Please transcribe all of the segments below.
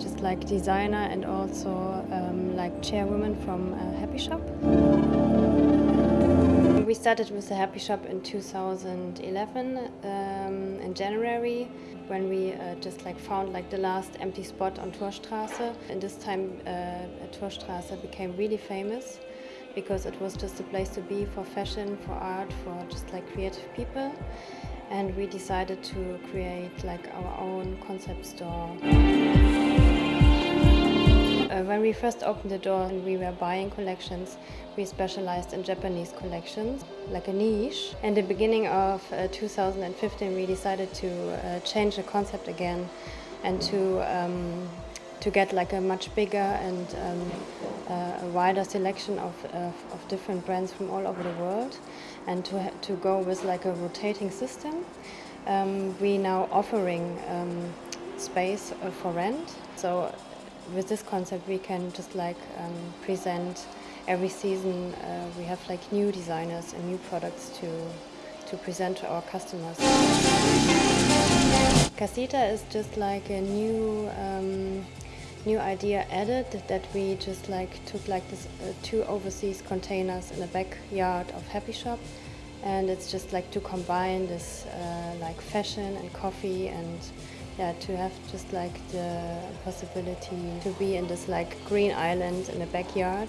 Just like designer and also um, like chairwoman from uh, Happy Shop. We started with the Happy Shop in 2011 um, in January when we uh, just like found like the last empty spot on Torstraße. And this time uh, Torstraße became really famous because it was just a place to be for fashion, for art, for just like creative people. And we decided to create like our own concept store. Uh, when we first opened the door and we were buying collections, we specialized in Japanese collections, like a niche. In the beginning of uh, 2015, we decided to uh, change the concept again and to um, to get like a much bigger and um, uh, a wider selection of, of, of, different brands from all over the world and to, to go with like a rotating system. Um, we now offering um, space uh, for rent. So with this concept we can just like um, present every season uh, we have like new designers and new products to to present to our customers. Casita is just like a new um, new idea added that we just like took like this uh, two overseas containers in the backyard of Happy Shop. And it's just like to combine this uh, like fashion and coffee and yeah to have just like the possibility to be in this like green island in the backyard.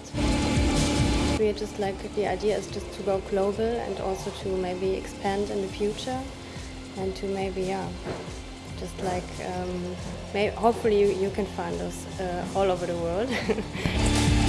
We're just like the idea is just to go global and also to maybe expand in the future and to maybe yeah just like um, hopefully you, you can find us uh, all over the world